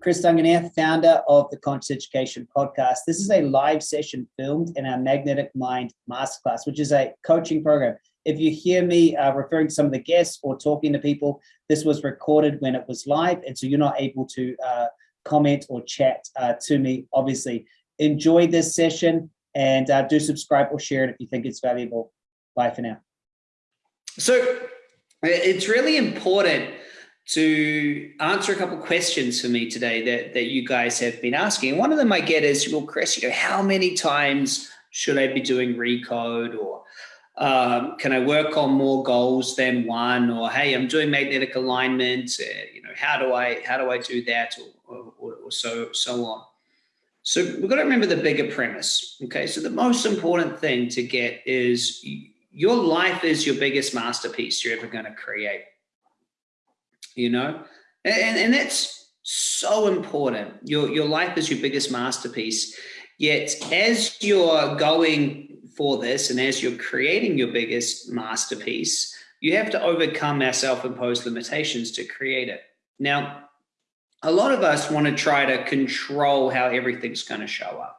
Chris Duncan here, founder of the Conscious Education Podcast. This is a live session filmed in our Magnetic Mind Masterclass, which is a coaching program. If you hear me uh, referring to some of the guests or talking to people, this was recorded when it was live, and so you're not able to uh, comment or chat uh, to me, obviously. Enjoy this session and uh, do subscribe or share it if you think it's valuable. Bye for now. So it's really important to answer a couple questions for me today that, that you guys have been asking. One of them I get is, well, Chris, you know, how many times should I be doing recode or um, can I work on more goals than one? Or, hey, I'm doing magnetic alignment. Uh, you know, how do I, how do I do that? Or, or, or so, so on. So we've got to remember the bigger premise. Okay. So the most important thing to get is your life is your biggest masterpiece you're ever going to create you know, and, and that's so important. Your, your life is your biggest masterpiece. Yet as you're going for this and as you're creating your biggest masterpiece, you have to overcome our self-imposed limitations to create it. Now, a lot of us want to try to control how everything's going to show up.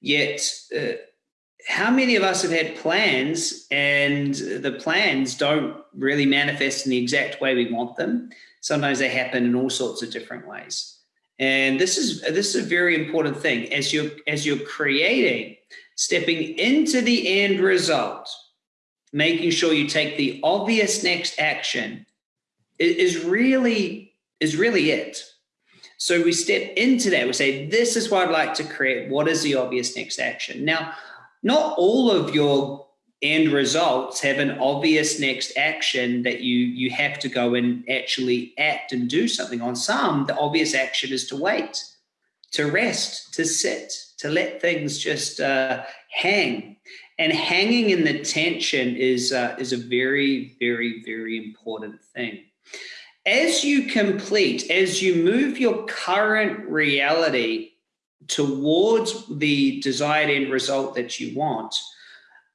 Yet, uh, how many of us have had plans and the plans don't really manifest in the exact way we want them? Sometimes they happen in all sorts of different ways. And this is this is a very important thing as you're as you're creating, stepping into the end result, making sure you take the obvious next action is really is really it. So we step into that. We say, this is what I'd like to create. What is the obvious next action? Now, not all of your end results have an obvious next action that you you have to go and actually act and do something on. Some the obvious action is to wait to rest to sit to let things just uh, hang. And hanging in the tension is uh, is a very very very important thing. As you complete as you move your current reality towards the desired end result that you want,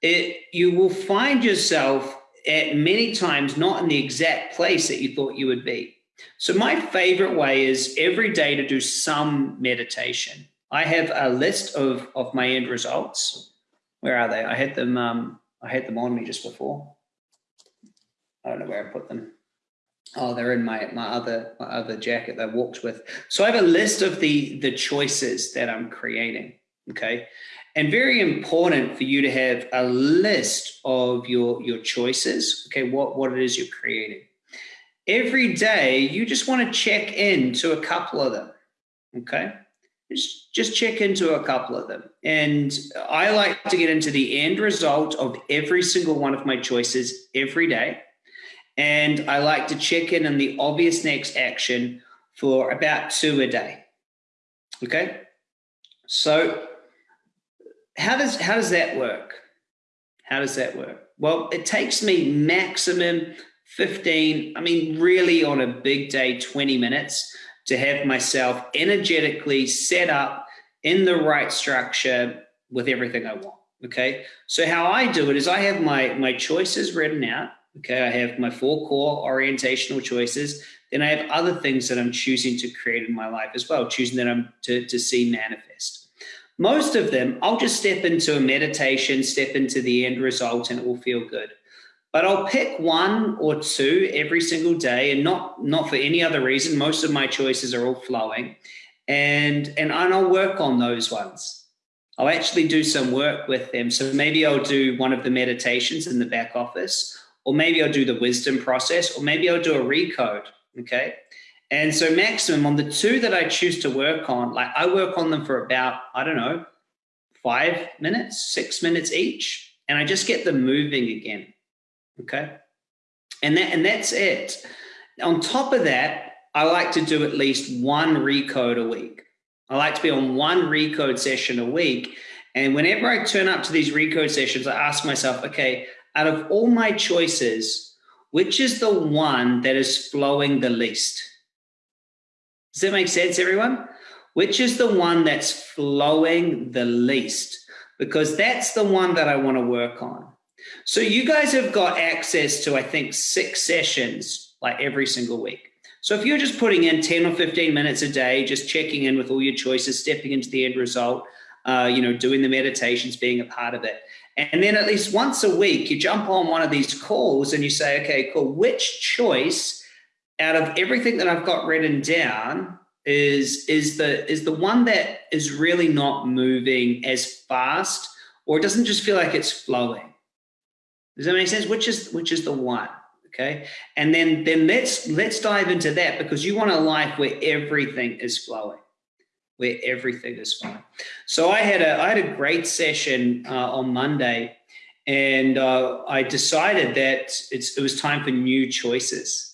it, you will find yourself at many times not in the exact place that you thought you would be. So my favorite way is every day to do some meditation. I have a list of, of my end results. Where are they? I had them, um, I had them on me just before. I don't know where I put them. Oh, they're in my my other my other jacket that I walked with. So I have a list of the the choices that I'm creating. Okay. And very important for you to have a list of your your choices. Okay, what, what it is you're creating. Every day you just want to check into a couple of them. Okay. Just, just check into a couple of them. And I like to get into the end result of every single one of my choices every day and I like to check in on the obvious next action for about two a day. Okay. So how does, how does that work? How does that work? Well, it takes me maximum 15, I mean, really on a big day, 20 minutes to have myself energetically set up in the right structure with everything I want. Okay. So how I do it is I have my, my choices written out Okay, I have my four core orientational choices. Then I have other things that I'm choosing to create in my life as well, choosing that I'm to, to see manifest. Most of them, I'll just step into a meditation, step into the end result, and it will feel good. But I'll pick one or two every single day, and not not for any other reason. Most of my choices are all flowing, and and I'll work on those ones. I'll actually do some work with them. So maybe I'll do one of the meditations in the back office, or maybe I'll do the wisdom process, or maybe I'll do a recode. Okay. And so maximum on the two that I choose to work on, like I work on them for about, I don't know, five minutes, six minutes each. And I just get them moving again. Okay. And that, and that's it. On top of that, I like to do at least one recode a week. I like to be on one recode session a week. And whenever I turn up to these recode sessions, I ask myself, okay, out of all my choices, which is the one that is flowing the least? Does that make sense, everyone? Which is the one that's flowing the least? Because that's the one that I want to work on. So you guys have got access to, I think, six sessions like every single week. So if you're just putting in 10 or 15 minutes a day, just checking in with all your choices, stepping into the end result, uh, you know, doing the meditations, being a part of it. And then at least once a week, you jump on one of these calls and you say, okay, cool, which choice out of everything that I've got written down is is the is the one that is really not moving as fast or it doesn't just feel like it's flowing? Does that make sense? Which is which is the one? Okay. And then then let's let's dive into that because you want a life where everything is flowing where everything is fine. so i had a i had a great session uh, on monday and uh, i decided that it was time for new choices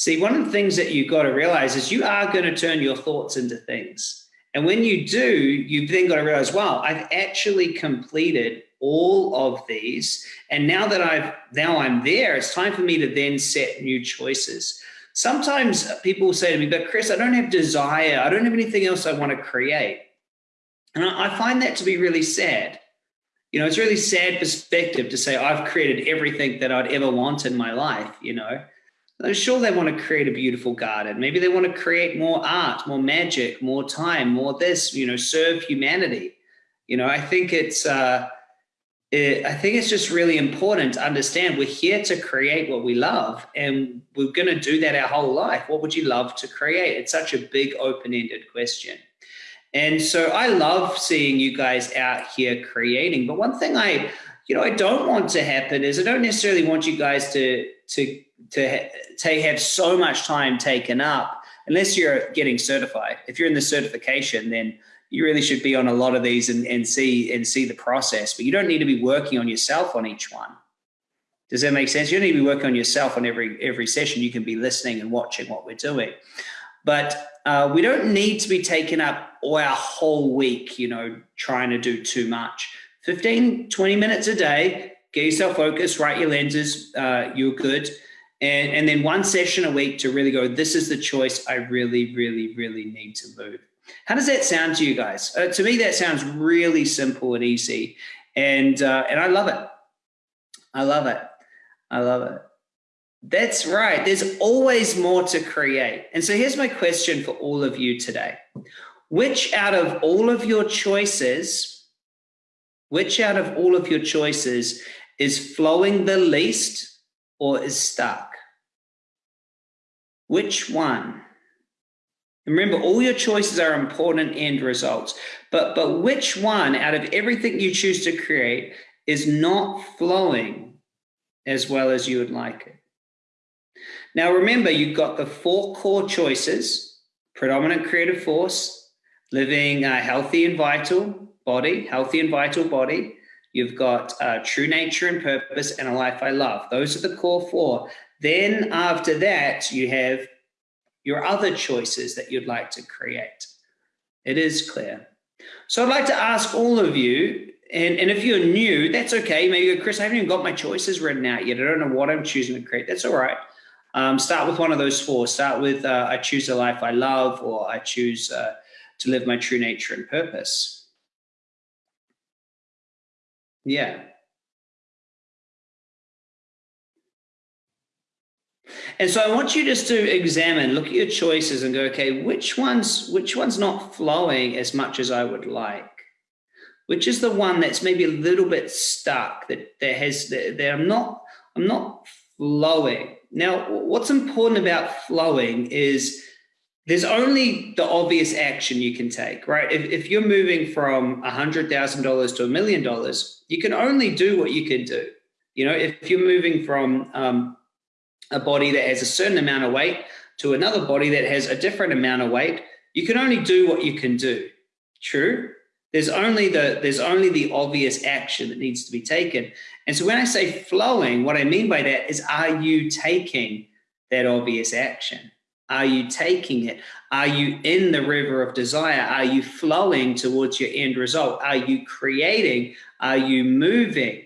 See, one of the things that you've got to realize is you are going to turn your thoughts into things. And when you do, you've then got to realize, wow, I've actually completed all of these. And now that I've now I'm there, it's time for me to then set new choices. Sometimes people say to me, but Chris, I don't have desire. I don't have anything else I want to create. And I find that to be really sad. You know, it's really sad perspective to say I've created everything that I'd ever want in my life, you know. I'm sure, they want to create a beautiful garden. Maybe they want to create more art, more magic, more time, more this, you know, serve humanity. You know, I think it's, uh, it, I think it's just really important to understand we're here to create what we love and we're going to do that our whole life. What would you love to create? It's such a big open ended question. And so I love seeing you guys out here creating. But one thing I, you know, I don't want to happen is I don't necessarily want you guys to, to to, to have so much time taken up unless you're getting certified. If you're in the certification, then you really should be on a lot of these and, and see and see the process. But you don't need to be working on yourself on each one. Does that make sense? You don't need to be working on yourself on every every session. You can be listening and watching what we're doing. But uh, we don't need to be taking up our whole week, you know, trying to do too much. 15, 20 minutes a day, get yourself focused, write your lenses, uh, you're good and and then one session a week to really go this is the choice i really really really need to move how does that sound to you guys? Uh, to me that sounds really simple and easy and uh, and i love it. I love it. I love it. That's right. There's always more to create. And so here's my question for all of you today. Which out of all of your choices which out of all of your choices is flowing the least or is stuck? Which one? Remember, all your choices are important end results, but, but which one out of everything you choose to create is not flowing as well as you would like it? Now, remember, you've got the four core choices predominant creative force, living a healthy and vital body, healthy and vital body. You've got uh, true nature and purpose and a life I love. Those are the core four. Then after that, you have your other choices that you'd like to create. It is clear. So I'd like to ask all of you, and, and if you're new, that's okay. Maybe Chris, I haven't even got my choices written out yet. I don't know what I'm choosing to create. That's all right. Um, start with one of those four. Start with uh, I choose a life I love, or I choose uh, to live my true nature and purpose. Yeah. And so I want you just to examine, look at your choices and go, okay, which one's which one's not flowing as much as I would like? Which is the one that's maybe a little bit stuck that that has that I'm not I'm not flowing. Now, what's important about flowing is there's only the obvious action you can take, right? If, if you're moving from $100,000 to a million dollars, you can only do what you can do. You know, if you're moving from um, a body that has a certain amount of weight to another body that has a different amount of weight, you can only do what you can do. True? There's only the there's only the obvious action that needs to be taken. And so when I say flowing, what I mean by that is are you taking that obvious action? Are you taking it? Are you in the river of desire? Are you flowing towards your end result? Are you creating? Are you moving?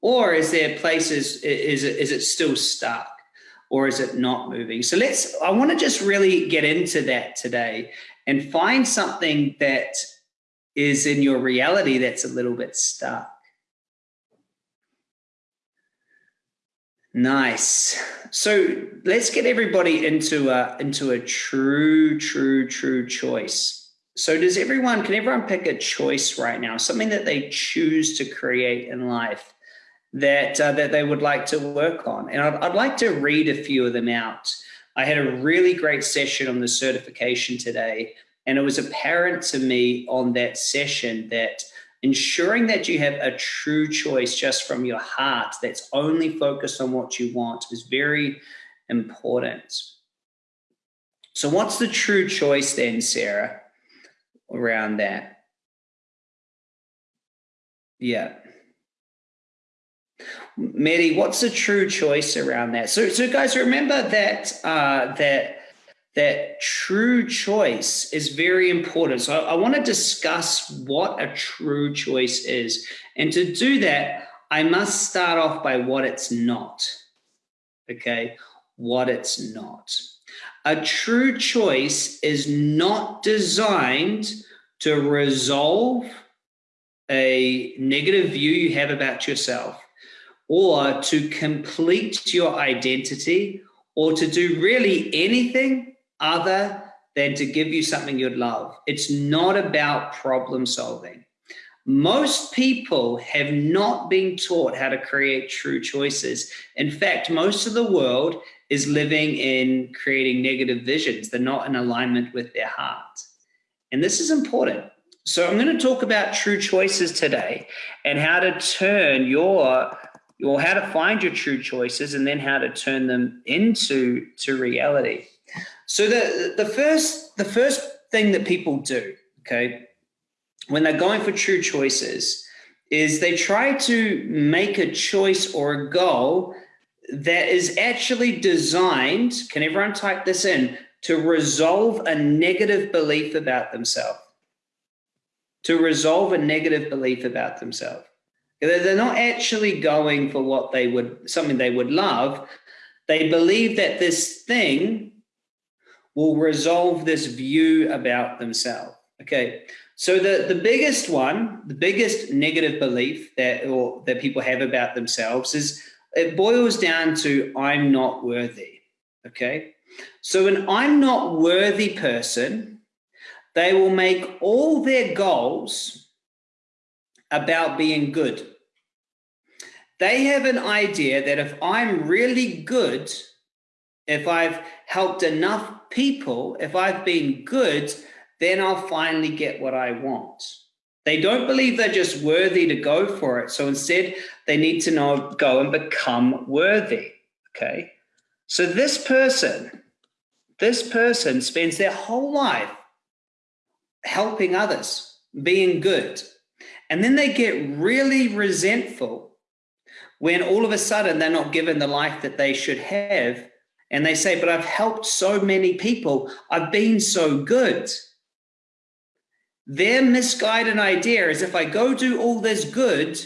Or is there places, is it, is it still stuck? Or is it not moving? So let's, I want to just really get into that today and find something that is in your reality that's a little bit stuck. Nice. So let's get everybody into a into a true, true, true choice. So does everyone? Can everyone pick a choice right now? Something that they choose to create in life that uh, that they would like to work on. And I'd, I'd like to read a few of them out. I had a really great session on the certification today, and it was apparent to me on that session that ensuring that you have a true choice just from your heart that's only focused on what you want is very important. So, what's the true choice then, Sarah, around that? Yeah. Mary, what's the true choice around that? So, so guys, remember that uh, that that true choice is very important. So I, I want to discuss what a true choice is. And to do that, I must start off by what it's not. Okay, what it's not. A true choice is not designed to resolve a negative view you have about yourself or to complete your identity or to do really anything other than to give you something you'd love. It's not about problem solving. Most people have not been taught how to create true choices. In fact, most of the world is living in creating negative visions. They're not in alignment with their heart. And this is important. So I'm going to talk about true choices today and how to turn your or how to find your true choices and then how to turn them into to reality. So the the first the first thing that people do, okay, when they're going for true choices, is they try to make a choice or a goal that is actually designed. Can everyone type this in? To resolve a negative belief about themselves. To resolve a negative belief about themselves. They're not actually going for what they would, something they would love. They believe that this thing will resolve this view about themselves. Okay. So the, the biggest one, the biggest negative belief that or that people have about themselves is it boils down to I'm not worthy. Okay. So an I'm not worthy person, they will make all their goals about being good. They have an idea that if I'm really good, if I've helped enough people, if I've been good, then I'll finally get what I want. They don't believe they're just worthy to go for it. So instead, they need to know, go and become worthy. Okay. So this person, this person spends their whole life helping others, being good. And then they get really resentful when all of a sudden they're not given the life that they should have and they say, But I've helped so many people, I've been so good. Their misguided idea is if I go do all this good,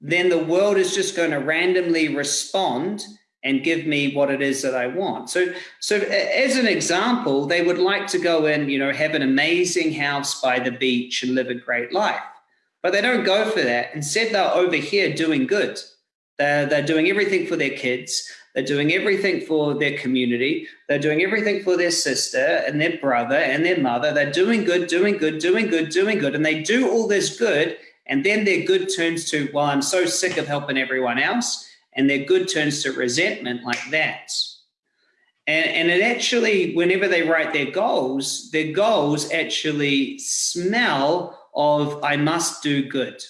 then the world is just going to randomly respond and give me what it is that I want. So, so as an example, they would like to go and you know have an amazing house by the beach and live a great life, but they don't go for that. Instead, they're over here doing good. They're, they're doing everything for their kids. They're doing everything for their community. They're doing everything for their sister and their brother and their mother. They're doing good, doing good, doing good, doing good. And they do all this good. And then their good turns to, well, I'm so sick of helping everyone else. And their good turns to resentment like that. And, and it actually, whenever they write their goals, their goals actually smell of, I must do good.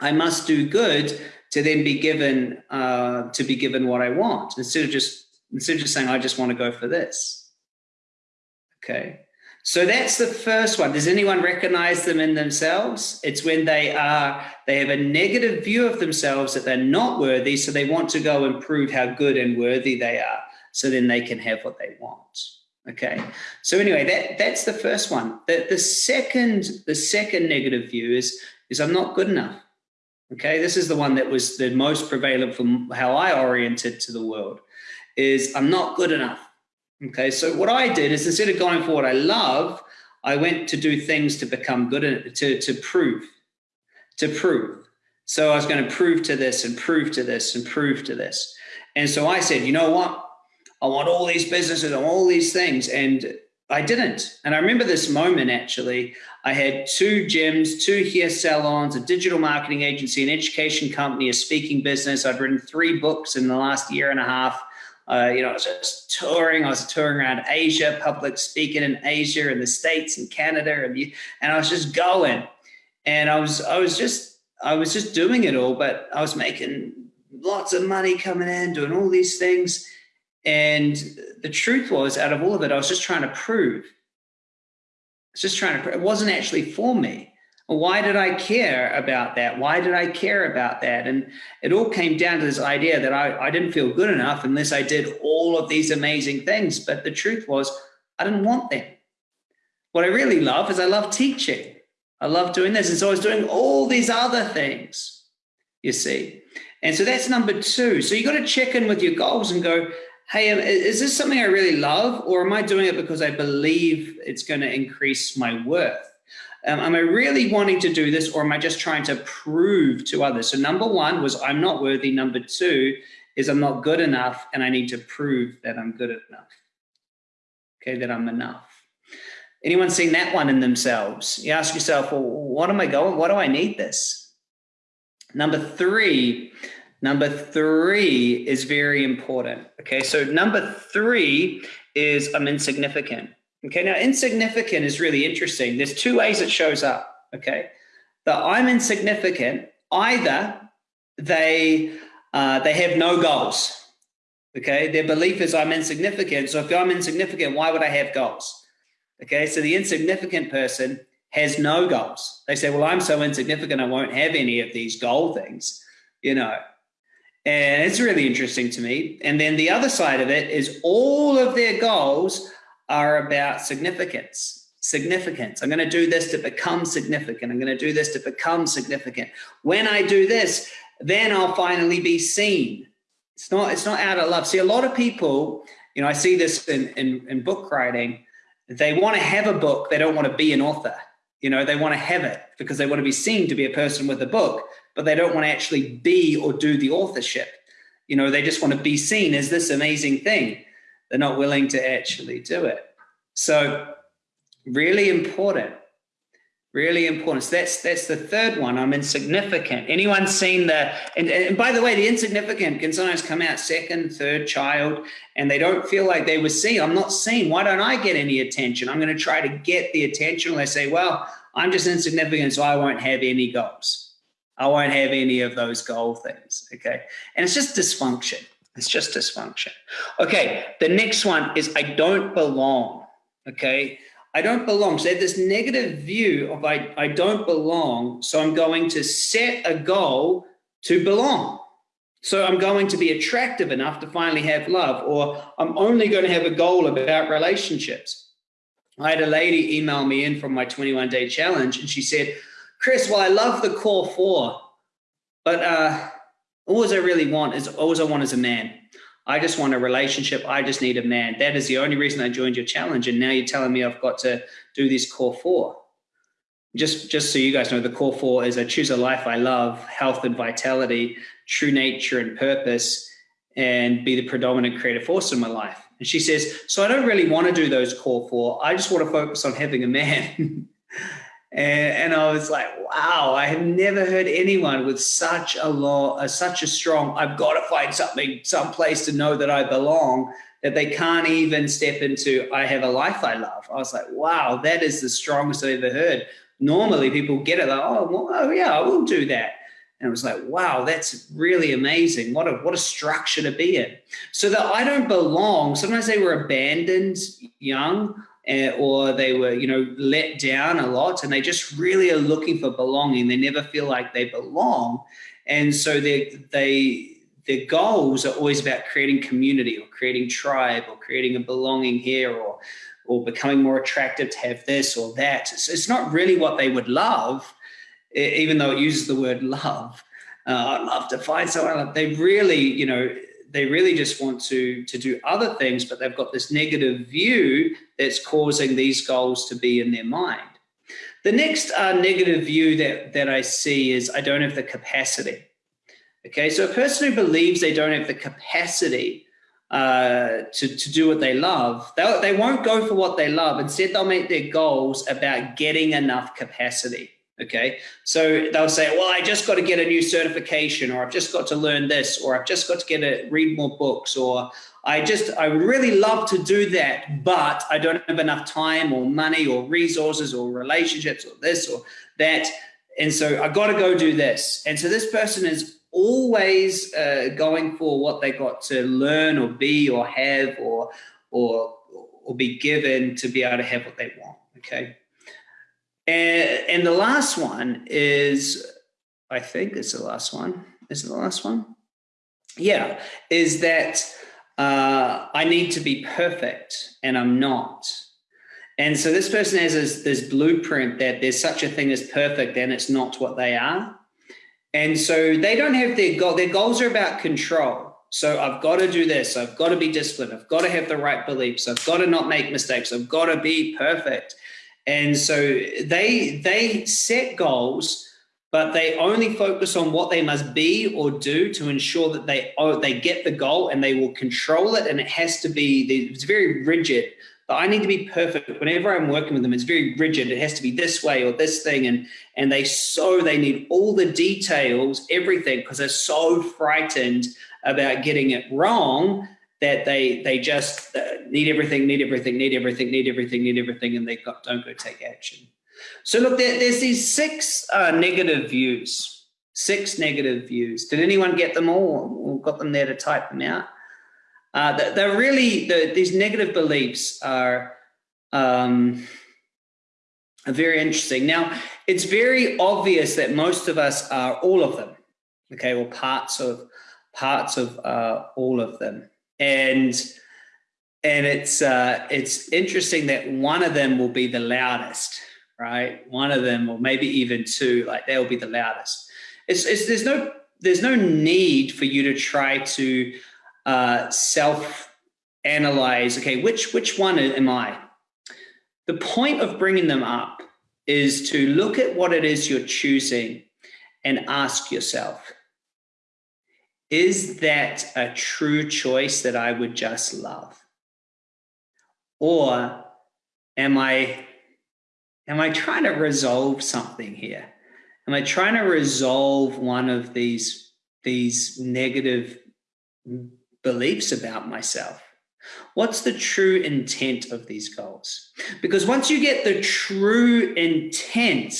I must do good to then be given uh, to be given what I want instead of just instead of just saying I just want to go for this. Okay. So that's the first one. Does anyone recognize them in themselves? It's when they are they have a negative view of themselves that they're not worthy, so they want to go and prove how good and worthy they are, so then they can have what they want. Okay. So anyway, that that's the first one. The, the second the second negative view is is I'm not good enough. Okay, this is the one that was the most prevalent from how I oriented to the world is I'm not good enough. Okay, so what I did is instead of going for what I love, I went to do things to become good to to prove, to prove. So I was going to prove to this and prove to this and prove to this. And so I said, you know what? I want all these businesses, and all these things. And I didn't. And I remember this moment actually. I had two gyms, two hair salons, a digital marketing agency, an education company, a speaking business. I'd written three books in the last year and a half. Uh, you know, I was just touring. I was touring around Asia, public speaking in Asia and the States and Canada, and and I was just going. And I was I was just I was just doing it all, but I was making lots of money coming in, doing all these things. And the truth was, out of all of it, I was just trying to prove. I was just trying to, it wasn't actually for me. Why did I care about that? Why did I care about that? And it all came down to this idea that I, I didn't feel good enough unless I did all of these amazing things. But the truth was, I didn't want them. What I really love is I love teaching. I love doing this. And so I was doing all these other things, you see. And so that's number two. So you got to check in with your goals and go, hey, um, is this something I really love, or am I doing it because I believe it's going to increase my worth? Um, am I really wanting to do this, or am I just trying to prove to others? So, number one was I'm not worthy. Number two is I'm not good enough, and I need to prove that I'm good enough. Okay, that I'm enough. Anyone seen that one in themselves? You ask yourself, well, what am I going? What do I need this? Number three Number three is very important. Okay, so number three is I'm insignificant. Okay, now insignificant is really interesting. There's two ways it shows up. Okay, that I'm insignificant. Either they uh, they have no goals. Okay, their belief is I'm insignificant. So if I'm insignificant, why would I have goals? Okay, so the insignificant person has no goals. They say, well, I'm so insignificant, I won't have any of these goal things. You know, and it's really interesting to me. And then the other side of it is all of their goals are about significance. Significance. I'm going to do this to become significant. I'm going to do this to become significant. When I do this, then I'll finally be seen. It's not, it's not out of love. See, a lot of people, you know, I see this in, in, in book writing, they want to have a book, they don't want to be an author. You know, they want to have it because they want to be seen to be a person with a book but they don't want to actually be or do the authorship. You know, they just want to be seen as this amazing thing. They're not willing to actually do it. So, really important. Really important. So that's that's the third one. I'm insignificant. Anyone seen the and, and by the way, the insignificant can sometimes come out second, third child, and they don't feel like they were seen. I'm not seen. Why don't I get any attention? I'm going to try to get the attention. They say, well, I'm just insignificant, so I won't have any goals. I won't have any of those goal things. Okay. And it's just dysfunction. It's just dysfunction. Okay. The next one is I don't belong. Okay. I don't belong. So this negative view of I, I don't belong. So I'm going to set a goal to belong. So I'm going to be attractive enough to finally have love, or I'm only going to have a goal about relationships. I had a lady email me in from my 21 day challenge, and she said, Chris, well, I love the core four, but uh, all I really want is all I want is a man. I just want a relationship. I just need a man. That is the only reason I joined your challenge. And now you're telling me I've got to do this core four. Just, just so you guys know, the core four is I choose a life I love, health and vitality, true nature and purpose, and be the predominant creative force in my life. And she says, So I don't really want to do those core four. I just want to focus on having a man. And, and I was like, wow, I have never heard anyone with such a law, uh, such a strong, I've got to find something, some place to know that I belong, that they can't even step into, I have a life I love. I was like, wow, that is the strongest I've ever heard. Normally people get it, like, oh, well, oh yeah, I will do that. And it was like, wow, that's really amazing. What a what a structure to be in. So that I don't belong. Sometimes they were abandoned young or they were, you know, let down a lot and they just really are looking for belonging. They never feel like they belong. And so they, they, their goals are always about creating community or creating tribe or creating a belonging here or, or becoming more attractive to have this or that. So it's not really what they would love, even though it uses the word love. Uh, I'd love to find someone. They really, you know, they really just want to to do other things but they've got this negative view that's causing these goals to be in their mind the next uh, negative view that that i see is i don't have the capacity Okay, so a person who believes they don't have the capacity uh, to, to do what they love, they, they won't go for what they love. Instead, they'll make their goals about getting enough capacity. Okay, so they'll say, Well, I just got to get a new certification, or I've just got to learn this, or I've just got to get a read more books, or I just, I would really love to do that, but I don't have enough time or money or resources or relationships or this or that. And so I got to go do this. And so this person is always uh, going for what they got to learn or be or have or or or be given to be able to have what they want. Okay. And and the last one is, I think it's the last one. Is it the last one? Yeah, is that uh, I need to be perfect and I'm not. And so this person has this, this blueprint that there's such a thing as perfect and it's not what they are. And so they don't have their goal. Their goals are about control. So I've got to do this. I've got to be disciplined. I've got to have the right beliefs. I've got to not make mistakes. I've got to be perfect. And so they they set goals, but they only focus on what they must be or do to ensure that they oh, they get the goal and they will control it. And it has to be it's very rigid but I need to be perfect. Whenever I'm working with them, it's very rigid. It has to be this way or this thing. And, and they so, they need all the details, everything, because they're so frightened about getting it wrong that they, they just uh, need everything, need everything, need everything, need everything, need everything, and they don't go take action. So look, there, there's these six uh, negative views, six negative views. Did anyone get them all or got them there to type them out? Uh, they're really the, these negative beliefs are um, very interesting. Now, it's very obvious that most of us are all of them, okay, or parts of parts of uh, all of them, and and it's uh, it's interesting that one of them will be the loudest, right? One of them, or maybe even two, like they'll be the loudest. It's, it's there's no there's no need for you to try to uh, self analyze okay which which one am i the point of bringing them up is to look at what it is you're choosing and ask yourself is that a true choice that i would just love or am i am i trying to resolve something here am i trying to resolve one of these these negative beliefs about myself? What's the true intent of these goals? Because once you get the true intent,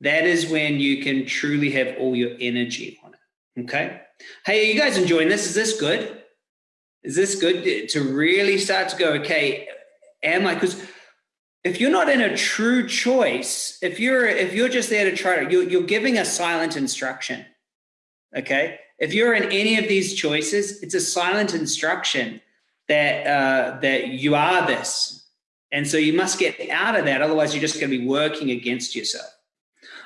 that is when you can truly have all your energy on it. Okay. Hey, are you guys enjoying this? Is this good? Is this good to really start to go, okay, am I? Because if you're not in a true choice, if you're if you're just there to try to, you're, you're giving a silent instruction. Okay. If you're in any of these choices, it's a silent instruction that uh, that you are this, and so you must get out of that. Otherwise, you're just going to be working against yourself.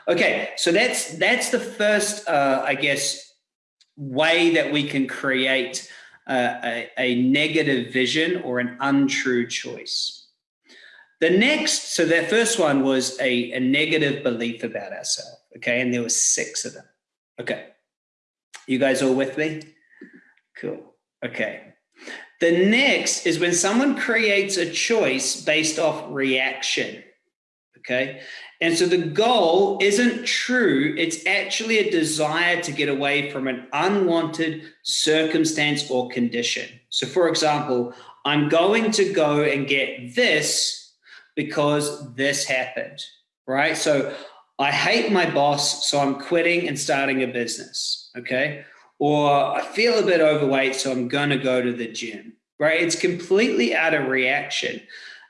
Okay, so that's that's the first, uh, I guess, way that we can create a, a negative vision or an untrue choice. The next, so that first one was a, a negative belief about ourselves. Okay, and there were six of them. Okay. You guys all with me? Cool. Okay. The next is when someone creates a choice based off reaction. Okay. And so the goal isn't true. It's actually a desire to get away from an unwanted circumstance or condition. So, for example, I'm going to go and get this because this happened, right? So I hate my boss, so I'm quitting and starting a business. Okay. Or I feel a bit overweight, so I'm going to go to the gym. Right. It's completely out of reaction.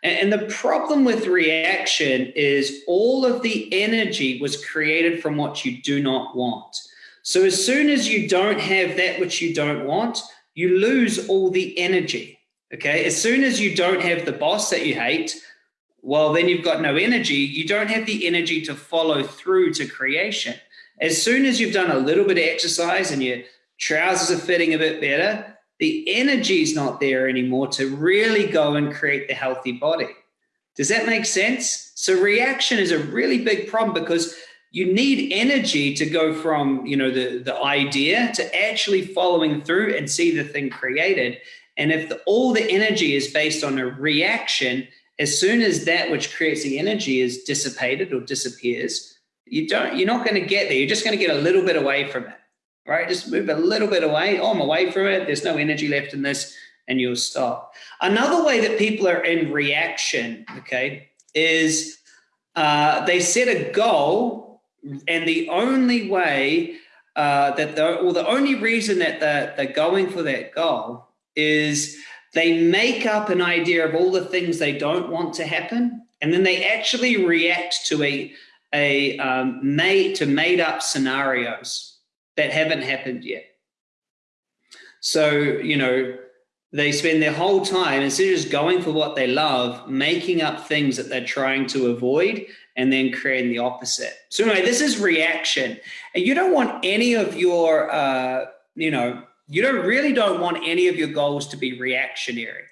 And the problem with reaction is all of the energy was created from what you do not want. So as soon as you don't have that which you don't want, you lose all the energy. Okay. As soon as you don't have the boss that you hate, well, then you've got no energy. You don't have the energy to follow through to creation. As soon as you've done a little bit of exercise and your trousers are fitting a bit better, the energy is not there anymore to really go and create the healthy body. Does that make sense? So, reaction is a really big problem because you need energy to go from you know the the idea to actually following through and see the thing created and if the, all the energy is based on a reaction as soon as that which creates the energy is dissipated or disappears you don't you're not going to get there you're just going to get a little bit away from it right? Just move a little bit away oh i'm away from it there's no energy left in this and you'll stop. Another way that people are in reaction okay is uh, they set a goal and the only way uh, that the or the only reason that they're, they're going for that goal is they make up an idea of all the things they don't want to happen and then they actually react to a a um, made to made up scenarios that haven't happened yet. So you know they spend their whole time instead of just going for what they love making up things that they're trying to avoid and then creating the opposite. So anyway this is reaction. And you don't want any of your uh, you know you don't really don't want any of your goals to be reactionary.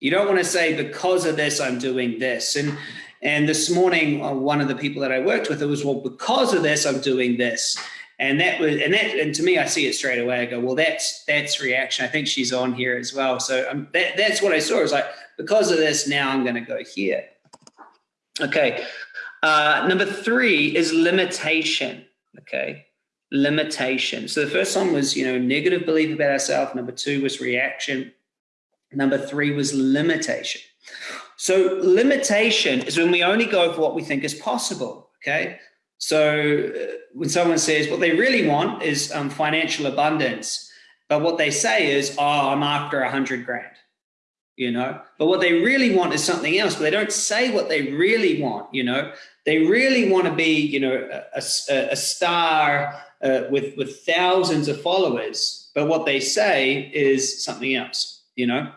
You don't want to say because of this i'm doing this. And and this morning uh, one of the people that i worked with it was well because of this i'm doing this and that was and that and to me i see it straight away. I go well that's that's reaction. I think she's on here as well. So um, that, that's what i saw. Was like because of this now i'm going to go here. Okay uh, number three is limitation okay? Limitation. So the first one was you know negative belief about ourselves. Number two was reaction. Number three was limitation. So limitation is when we only go for what we think is possible okay so uh, when someone says what they really want is um, financial abundance, but what they say is, "Oh, I'm after a hundred grand," you know. But what they really want is something else. But they don't say what they really want. You know, they really want to be, you know, a, a, a star uh, with with thousands of followers. But what they say is something else. You know,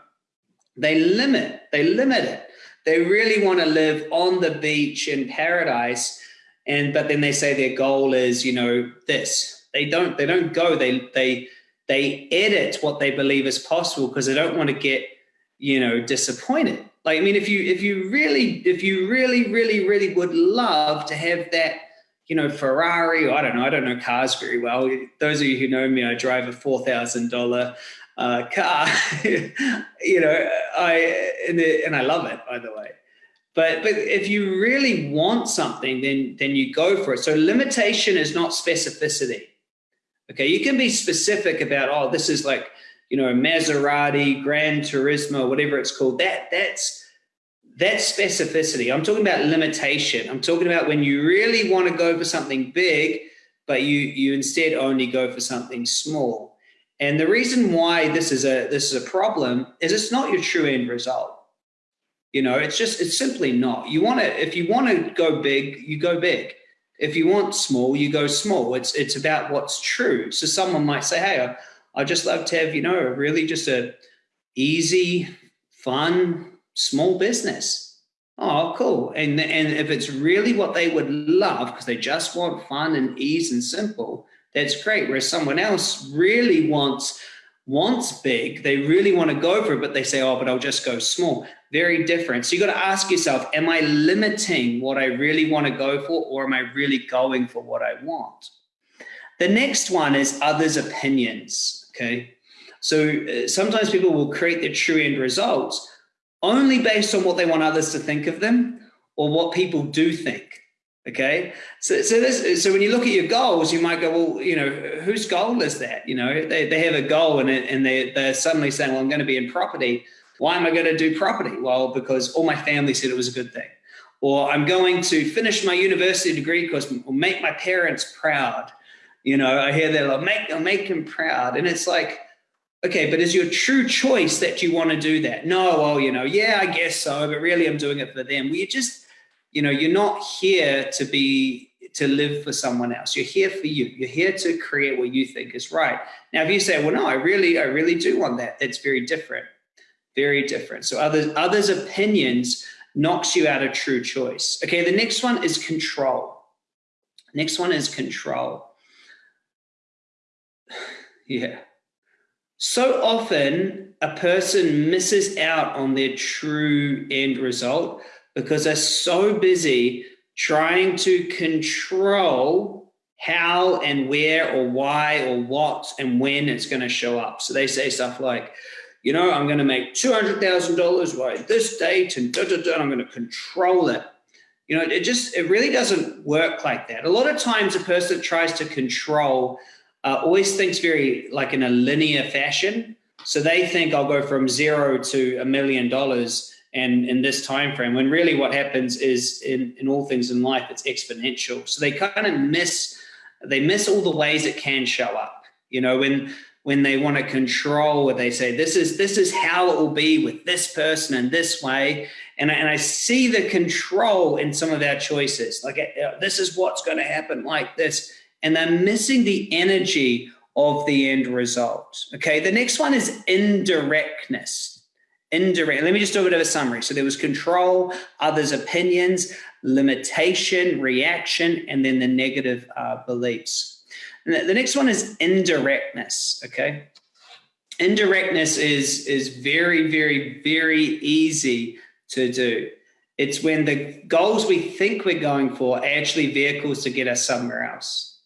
they limit. They limit it. They really want to live on the beach in paradise and but then they say their goal is you know this. They don't they don't go they they they edit what they believe is possible because they don't want to get you know disappointed. Like i mean if you if you really if you really really really would love to have that you know ferrari i don't know i don't know cars very well. Those of you who know me i drive a $4000 uh, car. You know i and, it, and i love it by the way but but if you really want something, then then you go for it. So limitation is not specificity. Okay, you can be specific about oh, this is like you know Maserati, Gran Turismo, whatever it's called. That that's that's specificity. I'm talking about limitation. I'm talking about when you really want to go for something big, but you you instead only go for something small. And the reason why this is a this is a problem is it's not your true end result you know, it's just, it's simply not. You want to, if you want to go big, you go big. If you want small, you go small. It's, it's about what's true. So someone might say, Hey, I, I just love to have, you know, really just a easy, fun, small business. Oh, cool. And, and if it's really what they would love, because they just want fun and ease and simple, that's great. Whereas someone else really wants wants big, they really want to go for it, but they say, oh, but I'll just go small. Very different. So you got to ask yourself, am I limiting what I really want to go for, or am I really going for what I want? The next one is others' opinions. Okay. So uh, sometimes people will create their true end results only based on what they want others to think of them or what people do think. Okay, so so this so when you look at your goals, you might go, well, you know, whose goal is that? You know, they, they have a goal and and they they're suddenly saying, well, I'm going to be in property. Why am I going to do property? Well, because all my family said it was a good thing. Or I'm going to finish my university degree because make my parents proud. You know, I hear that like make I'll make them proud, and it's like, okay, but is your true choice that you want to do that? No, well, you know, yeah, I guess so, but really, I'm doing it for them. Well, just you know you're not here to be to live for someone else. You're here for you. You're here to create what you think is right. Now if you say well no i really i really do want that it's very different. Very different. So others others opinions knocks you out of true choice. Okay the next one is control. Next one is control. Yeah. So often a person misses out on their true end result because they're so busy trying to control how and where or why or what and when it's going to show up. So they say stuff like, you know, I'm going to make $200,000 by this date and da, da, da, I'm going to control it. You know, it just, it really doesn't work like that. A lot of times a person that tries to control uh, always thinks very like in a linear fashion. So they think I'll go from zero to a million dollars and in this time frame when really what happens is in, in all things in life it's exponential. So they kind of miss they miss all the ways it can show up. You know when when they want to control what they say this is this is how it will be with this person in this way. And I, and I see the control in some of our choices. Like uh, this is what's going to happen like this. And they're missing the energy of the end result. Okay the next one is indirectness indirect. Let me just do a bit of a summary. So there was control, others' opinions, limitation, reaction, and then the negative uh, beliefs. And the, next one is indirectness. Okay, indirectness is is very, very, very easy to do. It's when the goals we think we're going for are actually vehicles to get us somewhere else.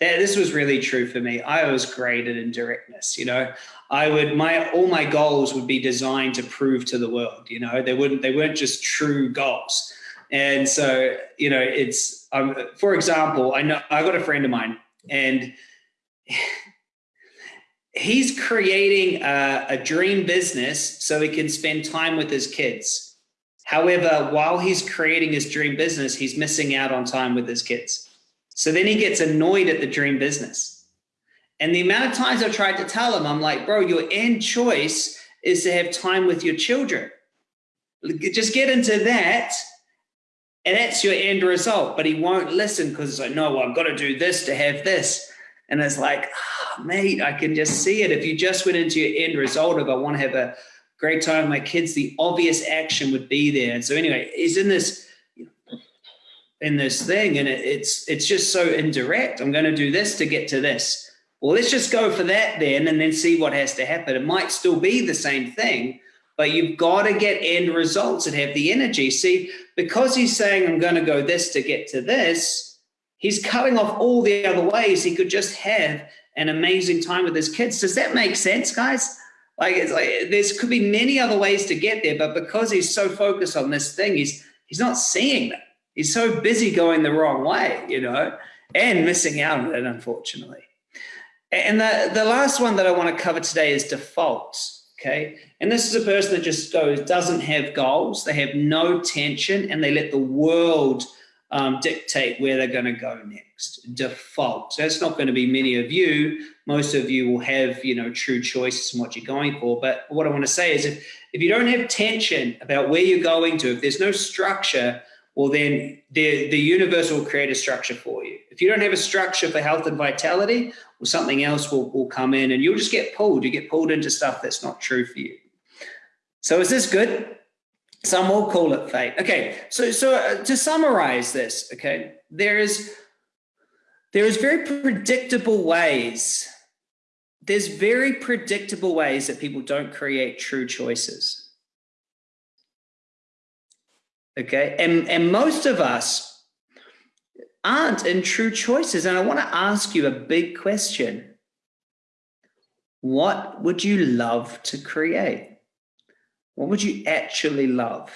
That, this was really true for me. I was great at indirectness. You know, I would my all my goals would be designed to prove to the world. You know, they wouldn't they weren't just true goals. And so, you know, it's um, for example, I know I got a friend of mine, and he's creating a, a dream business so he can spend time with his kids. However, while he's creating his dream business, he's missing out on time with his kids. So then he gets annoyed at the dream business and the amount of times I've tried to tell him, I'm like, bro, your end choice is to have time with your children. Just get into that. And that's your end result. But he won't listen because it's like, no, well, I've got to do this to have this. And it's like, oh, mate, I can just see it. If you just went into your end result of I want to have a great time with my kids, the obvious action would be there. And so anyway, he's in this in this thing, and it, it's it's just so indirect. I'm going to do this to get to this well, let's just go for that then and then see what has to happen. It might still be the same thing, but you've got to get end results and have the energy. See, because he's saying, I'm going to go this to get to this, he's cutting off all the other ways he could just have an amazing time with his kids. Does that make sense, guys? Like, it's like there's could be many other ways to get there, but because he's so focused on this thing, he's he's not seeing them. He's so busy going the wrong way, you know, and missing out on it, unfortunately. And the, the last one that I want to cover today is defaults. Okay. And this is a person that just goes, doesn't have goals, they have no tension, and they let the world um, dictate where they're going to go next. Default. So that's not going to be many of you. Most of you will have, you know, true choices in what you're going for. But what I want to say is if, if you don't have tension about where you're going to, if there's no structure, well, then the, the universe will create a structure for you. If you don't have a structure for health and vitality, well, something else will, will come in and you'll just get pulled. You get pulled into stuff that's not true for you. So is this good? Some will call it fate. Okay, so so uh, to summarize this, okay, there is there is very predictable ways. There's very predictable ways that people don't create true choices. Okay. And, and most of us aren't in true choices. And I want to ask you a big question. What would you love to create? What would you actually love?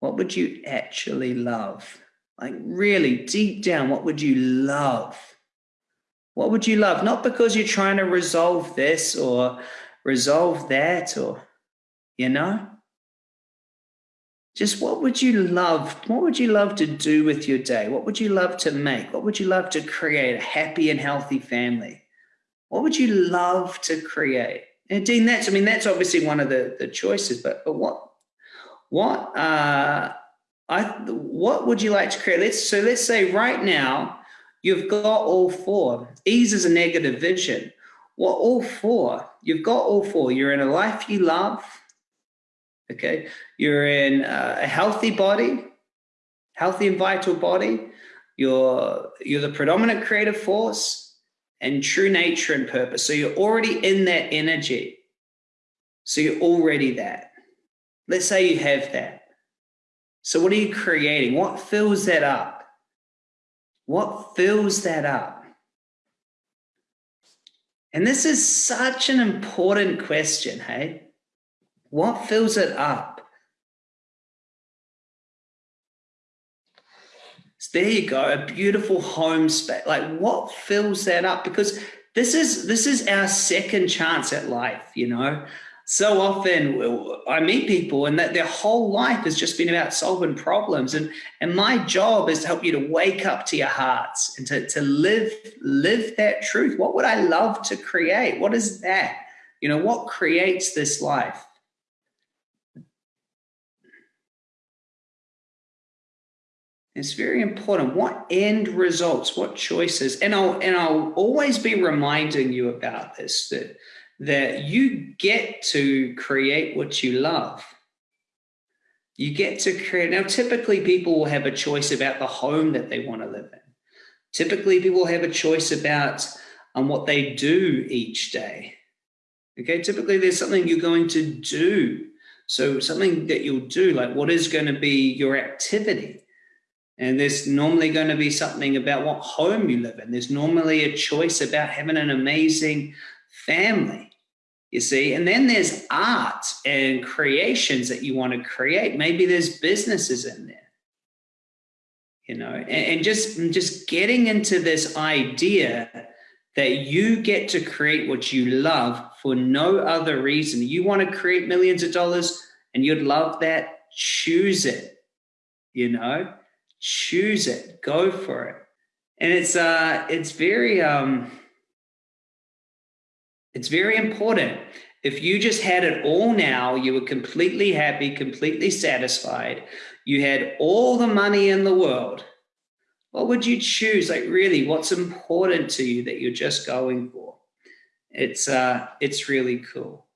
What would you actually love? Like, really, deep down, what would you love? What would you love? Not because you're trying to resolve this or resolve that or, you know? Just what would you love what would you love to do with your day? What would you love to make? What would you love to create? A happy and healthy family. What would you love to create? And dean that's i mean that's obviously one of the the choices but but what what uh i what would you like to create? Let's so let's say right now you've got all four. Ease is a negative vision. What all four you've got all four. You're in a life you love Okay, you're in uh, a healthy body, healthy and vital body. You're you're the predominant creative force and true nature and purpose. So you're already in that energy. So you're already that. Let's say you have that. So, what are you creating? What fills that up? What fills that up? And this is such an important question, hey? What fills it up? So there you go, a beautiful home space. Like what fills that up? Because this is this is our second chance at life, you know so often I meet people and that their whole life has just been about solving problems. And, and my job is to help you to wake up to your hearts and to, to live, live that truth. What would I love to create? What is that? You know, what creates this life? It's very important. What end results, what choices? And I'll and I'll always be reminding you about this that that you get to create what you love. You get to create. Now, typically, people will have a choice about the home that they want to live in. Typically, people have a choice about um, what they do each day. Okay, typically, there's something you're going to do. So, something that you'll do, like what is going to be your activity? And there's normally going to be something about what home you live in. There's normally a choice about having an amazing family you see? And then there's art and creations that you want to create. Maybe there's businesses in there you know? And, and just just getting into this idea that you get to create what you love for no other reason. You want to create millions of dollars and you'd love that? Choose it you know choose it go for it and it's uh it's very um it's very important. If you just had it all now, you were completely happy, completely satisfied, you had all the money in the world, what would you choose? Like really, what's important to you that you're just going for? It's uh it's really cool.